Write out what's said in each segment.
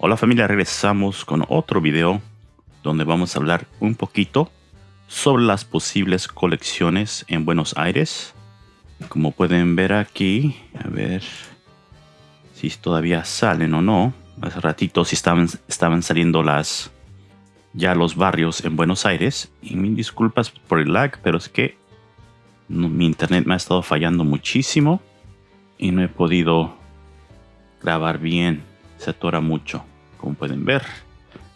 Hola familia, regresamos con otro video donde vamos a hablar un poquito sobre las posibles colecciones en Buenos Aires. Como pueden ver aquí, a ver si todavía salen o no. Hace ratito si estaban, estaban saliendo las ya los barrios en Buenos Aires. Y mil disculpas por el lag, pero es que mi internet me ha estado fallando muchísimo y no he podido grabar bien se atora mucho, como pueden ver.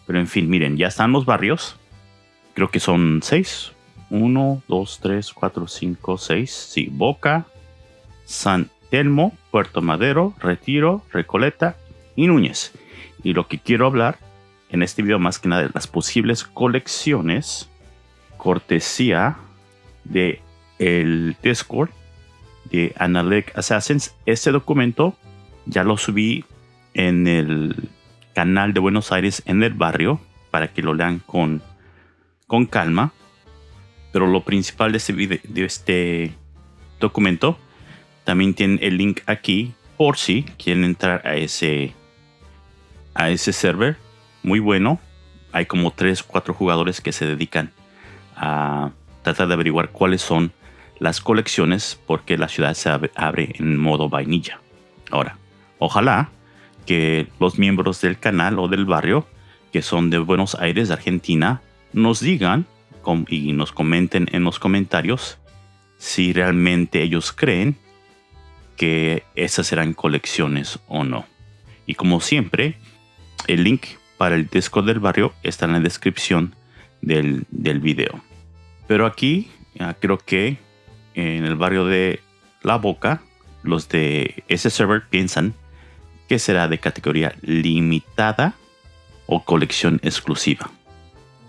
Pero en fin, miren, ya están los barrios. Creo que son seis. Uno, dos, tres, cuatro, cinco, seis. Sí, Boca, San Telmo, Puerto Madero, Retiro, Recoleta y Núñez. Y lo que quiero hablar en este video más que nada de las posibles colecciones cortesía de el Discord de Analec Assassins. Este documento ya lo subí en el canal de Buenos Aires en el barrio para que lo lean con, con calma. Pero lo principal de este, de este documento también tiene el link aquí por si quieren entrar a ese a ese server muy bueno. Hay como 3 4 jugadores que se dedican a tratar de averiguar cuáles son las colecciones porque la ciudad se abre en modo vainilla. Ahora, ojalá que los miembros del canal o del barrio que son de Buenos Aires, Argentina, nos digan y nos comenten en los comentarios si realmente ellos creen que esas serán colecciones o no. Y como siempre, el link para el Discord del barrio está en la descripción del, del video. Pero aquí creo que en el barrio de La Boca, los de ese server piensan que será de categoría limitada o colección exclusiva.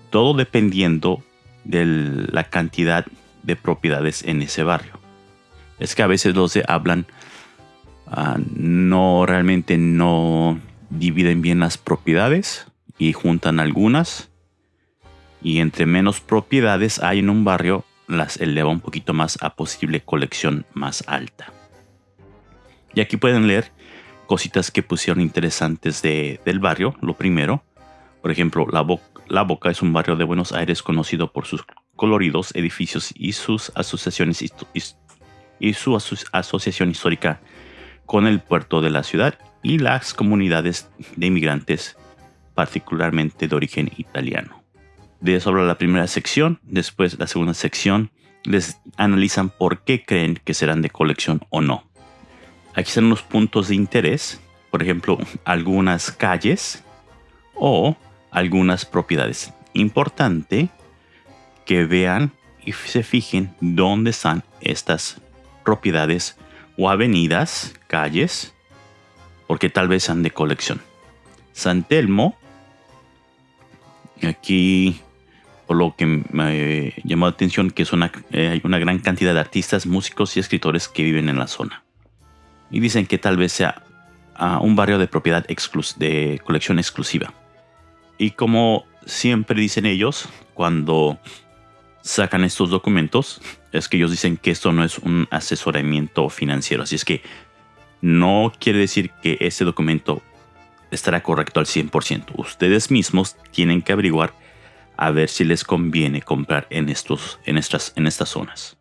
Todo dependiendo de la cantidad de propiedades en ese barrio. Es que a veces los de hablan ah, no realmente no dividen bien las propiedades y juntan algunas. Y entre menos propiedades hay en un barrio, las eleva un poquito más a posible colección más alta. Y aquí pueden leer cositas que pusieron interesantes de, del barrio. Lo primero, por ejemplo, la, la Boca es un barrio de Buenos Aires conocido por sus coloridos edificios y sus asociaciones y su asociación histórica con el puerto de la ciudad y las comunidades de inmigrantes, particularmente de origen italiano. De eso habla la primera sección, después la segunda sección les analizan por qué creen que serán de colección o no. Aquí están los puntos de interés, por ejemplo, algunas calles o algunas propiedades. Importante que vean y se fijen dónde están estas propiedades o avenidas, calles, porque tal vez sean de colección. San Telmo, aquí por lo que me llamó la atención que es una, eh, hay una gran cantidad de artistas, músicos y escritores que viven en la zona y dicen que tal vez sea ah, un barrio de propiedad de colección exclusiva. Y como siempre dicen ellos, cuando sacan estos documentos, es que ellos dicen que esto no es un asesoramiento financiero. Así es que no quiere decir que este documento estará correcto al 100%. Ustedes mismos tienen que averiguar a ver si les conviene comprar en, estos, en, estas, en estas zonas.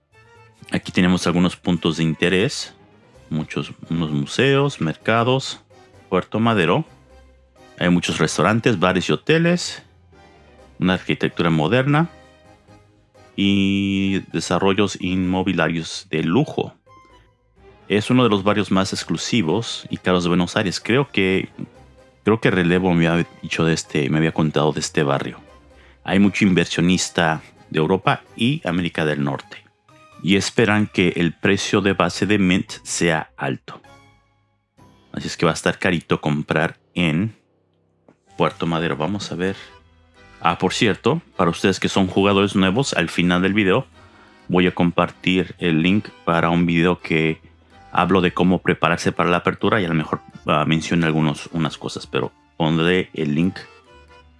Aquí tenemos algunos puntos de interés muchos unos museos, mercados, Puerto Madero. Hay muchos restaurantes, bares y hoteles, una arquitectura moderna y desarrollos inmobiliarios de lujo. Es uno de los barrios más exclusivos y caros de Buenos Aires. Creo que creo que Relevo me había dicho de este, me había contado de este barrio. Hay mucho inversionista de Europa y América del Norte y esperan que el precio de base de Mint sea alto. Así es que va a estar carito comprar en Puerto Madero. Vamos a ver. Ah, por cierto, para ustedes que son jugadores nuevos, al final del video voy a compartir el link para un video que hablo de cómo prepararse para la apertura y a lo mejor uh, menciono algunas unas cosas, pero pondré el link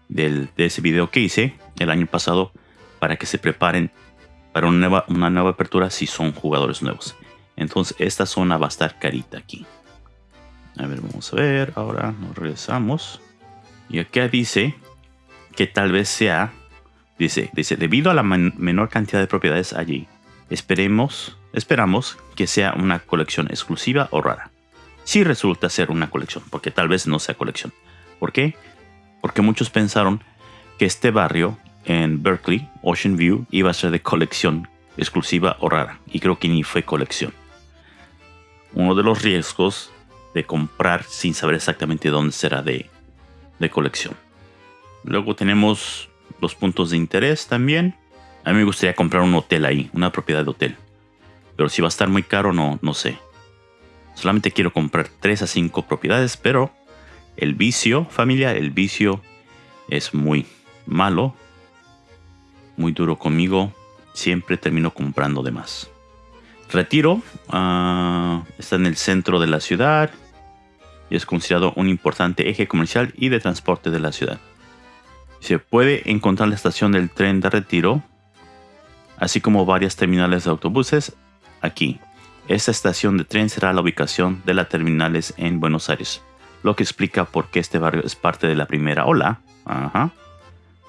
de ese video que hice el año pasado para que se preparen para una nueva, apertura si son jugadores nuevos. Entonces esta zona va a estar carita aquí. A ver, vamos a ver. Ahora nos regresamos. Y acá dice que tal vez sea, dice, dice, debido a la menor cantidad de propiedades allí, esperemos, esperamos que sea una colección exclusiva o rara. Si resulta ser una colección, porque tal vez no sea colección. ¿Por qué? Porque muchos pensaron que este barrio en Berkeley, Ocean View, iba a ser de colección exclusiva o rara. Y creo que ni fue colección. Uno de los riesgos de comprar sin saber exactamente dónde será de, de colección. Luego tenemos los puntos de interés también. A mí me gustaría comprar un hotel ahí, una propiedad de hotel. Pero si va a estar muy caro, no, no sé. Solamente quiero comprar 3 a 5 propiedades, pero el vicio, familia, el vicio es muy malo, muy duro conmigo. Siempre termino comprando de más. Retiro ah, está en el centro de la ciudad y es considerado un importante eje comercial y de transporte de la ciudad. Se puede encontrar la estación del tren de Retiro, así como varias terminales de autobuses aquí. Esta estación de tren será la ubicación de las terminales en Buenos Aires, lo que explica por qué este barrio es parte de la primera ola.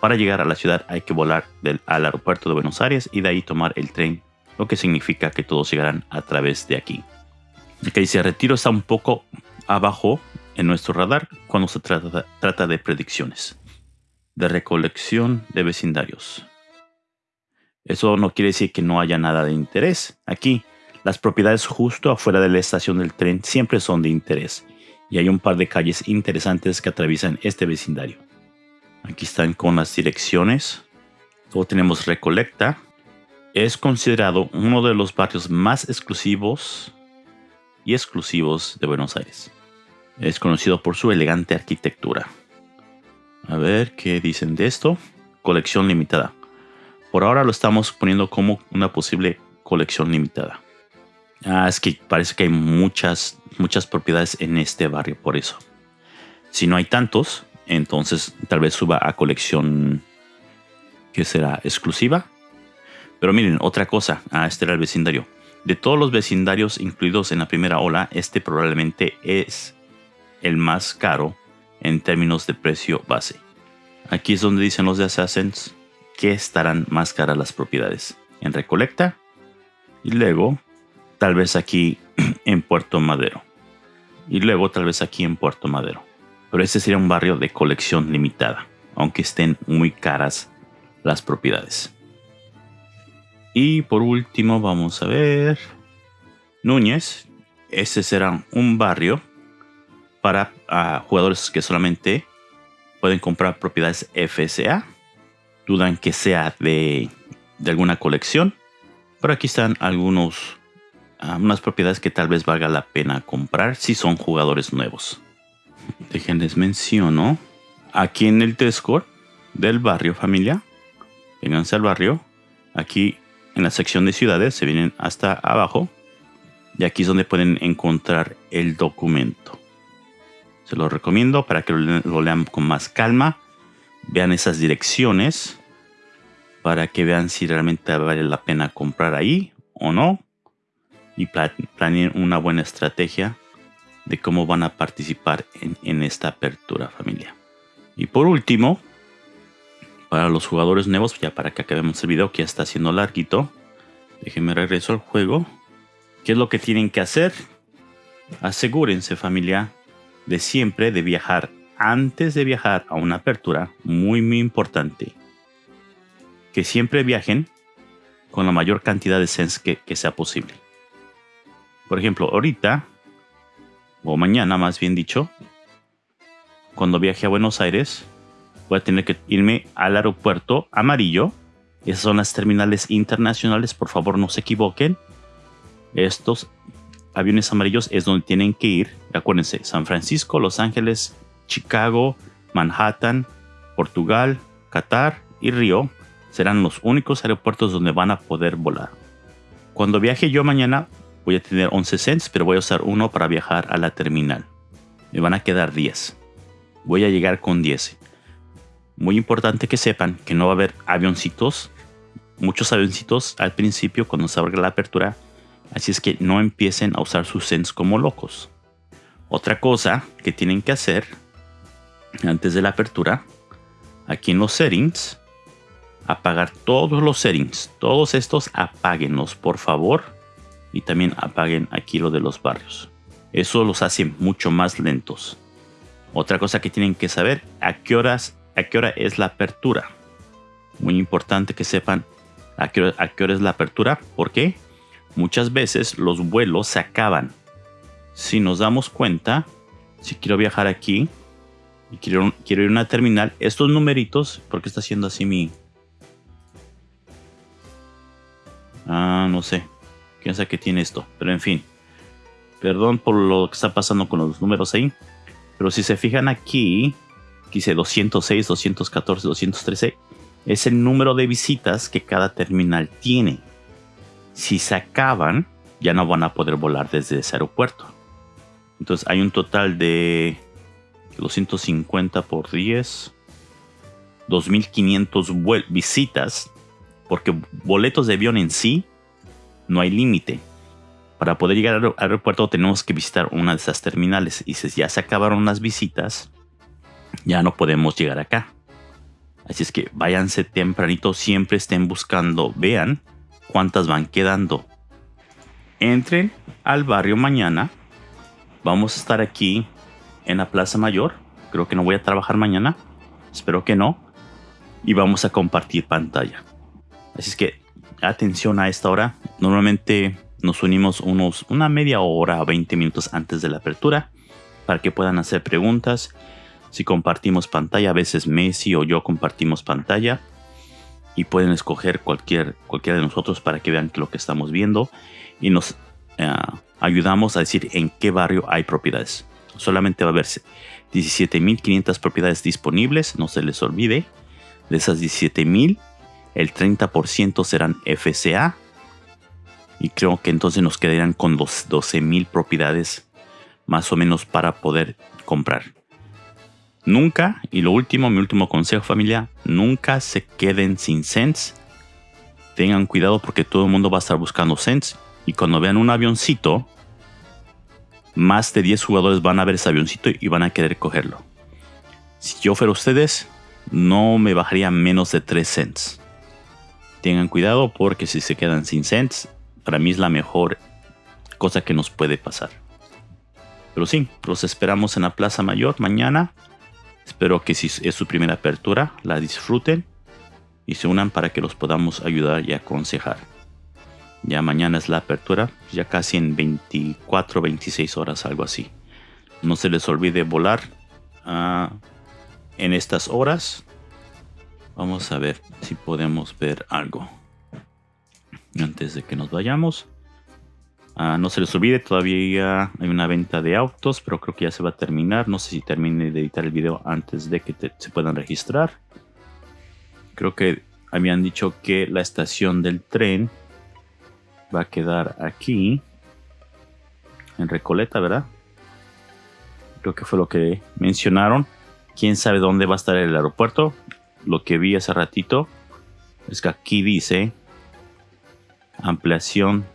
Para llegar a la ciudad hay que volar al aeropuerto de Buenos Aires y de ahí tomar el tren, lo que significa que todos llegarán a través de aquí. Que dice Retiro está un poco abajo en nuestro radar cuando se trata, trata de predicciones, de recolección de vecindarios. Eso no quiere decir que no haya nada de interés. Aquí, las propiedades justo afuera de la estación del tren siempre son de interés y hay un par de calles interesantes que atraviesan este vecindario. Aquí están con las direcciones. Luego tenemos Recolecta. Es considerado uno de los barrios más exclusivos y exclusivos de Buenos Aires. Es conocido por su elegante arquitectura. A ver qué dicen de esto. Colección limitada. Por ahora lo estamos poniendo como una posible colección limitada. Ah, es que parece que hay muchas, muchas propiedades en este barrio, por eso. Si no hay tantos, entonces tal vez suba a colección que será exclusiva. Pero miren, otra cosa, ah, este era el vecindario. De todos los vecindarios incluidos en la primera ola, este probablemente es el más caro en términos de precio base. Aquí es donde dicen los de Assassins que estarán más caras las propiedades. En Recolecta y luego tal vez aquí en Puerto Madero. Y luego tal vez aquí en Puerto Madero. Pero este sería un barrio de colección limitada, aunque estén muy caras las propiedades. Y por último vamos a ver Núñez. Este será un barrio para ah, jugadores que solamente pueden comprar propiedades FSA. Dudan que sea de, alguna colección. Pero aquí están algunos unas propiedades que tal vez valga la pena comprar si son jugadores nuevos. Déjenles menciono aquí en el Discord del barrio familia. Vénganse al barrio. Aquí en la sección de ciudades se vienen hasta abajo. Y aquí es donde pueden encontrar el documento. Se lo recomiendo para que lo lean con más calma. Vean esas direcciones para que vean si realmente vale la pena comprar ahí o no y planeen una buena estrategia de cómo van a participar en, esta apertura familia. Y por último, para los jugadores nuevos, ya para que acabemos el video que ya está siendo larguito, déjenme regreso al juego. ¿Qué es lo que tienen que hacer? Asegúrense familia de siempre de viajar antes de viajar a una apertura, muy muy importante. Que siempre viajen con la mayor cantidad de sens que sea posible. Por ejemplo, ahorita, o mañana más bien dicho, cuando viaje a Buenos Aires, voy a tener que irme al aeropuerto amarillo. Esas son las terminales internacionales, por favor no se equivoquen. Estos aviones amarillos es donde tienen que ir. Acuérdense, San Francisco, Los Ángeles, Chicago, Manhattan, Portugal, Qatar y Río serán los únicos aeropuertos donde van a poder volar. Cuando viaje yo mañana, voy a tener 11 cents, pero voy a usar uno para viajar a la terminal. Me van a quedar 10. Voy a llegar con 10. Muy importante que sepan que no va a haber avioncitos, muchos avioncitos al principio cuando se abra la apertura, así es que no empiecen a usar sus cents como locos. Otra cosa que tienen que hacer antes de la apertura, aquí en los settings, apagar todos los settings. Todos estos apáguenlos, por favor. Y también apaguen aquí lo de los barrios. Eso los hace mucho más lentos. Otra cosa que tienen que saber, a qué horas, a qué hora es la apertura. Muy importante que sepan a qué, hora, a qué hora es la apertura. ¿Por qué? Muchas veces los vuelos se acaban. Si nos damos cuenta, si quiero viajar aquí y quiero, quiero ir a una terminal, estos numeritos, porque está haciendo así mi, Ah, no sé. Quién sabe qué tiene esto. Pero en fin. Perdón por lo que está pasando con los números ahí. Pero si se fijan aquí, dice 206, 214, 213. Es el número de visitas que cada terminal tiene. Si se acaban, ya no van a poder volar desde ese aeropuerto. Entonces hay un total de 250 por 10. 2500 visitas porque boletos de avión en sí no hay límite. Para poder llegar al aeropuerto tenemos que visitar una de esas terminales y si ya se acabaron las visitas, ya no podemos llegar acá. Así es que váyanse tempranito, siempre estén buscando, vean cuántas van quedando. Entren al barrio mañana. Vamos a estar aquí en la Plaza Mayor. Creo que no voy a trabajar mañana. Espero que no. Y vamos a compartir pantalla. Así es que atención a esta hora. Normalmente nos unimos unos una media hora o 20 minutos antes de la apertura para que puedan hacer preguntas. Si compartimos pantalla, a veces Messi o yo compartimos pantalla y pueden escoger cualquier, cualquiera de nosotros para que vean lo que estamos viendo y nos eh, ayudamos a decir en qué barrio hay propiedades. Solamente va a haber 17.500 propiedades disponibles, no se les olvide. De esas 17.000, el 30% serán FCA. Y creo que entonces nos quedarían con los 12.000 propiedades más o menos para poder comprar. Nunca, y lo último, mi último consejo familia, nunca se queden sin cents. Tengan cuidado porque todo el mundo va a estar buscando cents. Y cuando vean un avioncito, más de 10 jugadores van a ver ese avioncito y van a querer cogerlo. Si yo fuera ustedes, no me bajaría menos de 3 cents tengan cuidado porque si se quedan sin cents, para mí es la mejor cosa que nos puede pasar. Pero sí, los esperamos en la Plaza Mayor mañana. Espero que si es su primera apertura, la disfruten y se unan para que los podamos ayudar y aconsejar. Ya mañana es la apertura, ya casi en 24, 26 horas, algo así. No se les olvide volar uh, en estas horas Vamos a ver si podemos ver algo. Antes de que nos vayamos. Ah, no se les olvide, todavía hay una venta de autos, pero creo que ya se va a terminar. No sé si termine de editar el video antes de que se puedan registrar. Creo que habían dicho que la estación del tren va a quedar aquí. En Recoleta, ¿verdad? Creo que fue lo que mencionaron. Quién sabe dónde va a estar el aeropuerto lo que vi hace ratito es que aquí dice ampliación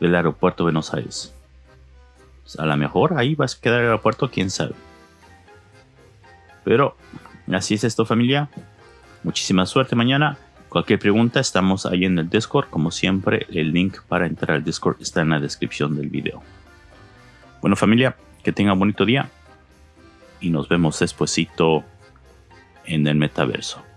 del aeropuerto de Buenos Aires. Pues, a lo mejor ahí va a quedar el aeropuerto, quién sabe. Pero así es esto familia. Muchísima suerte mañana. Cualquier pregunta estamos ahí en el Discord. Como siempre el link para entrar al Discord está en la descripción del video. Bueno familia, que tengan un bonito día. Y nos vemos despuesito en el metaverso.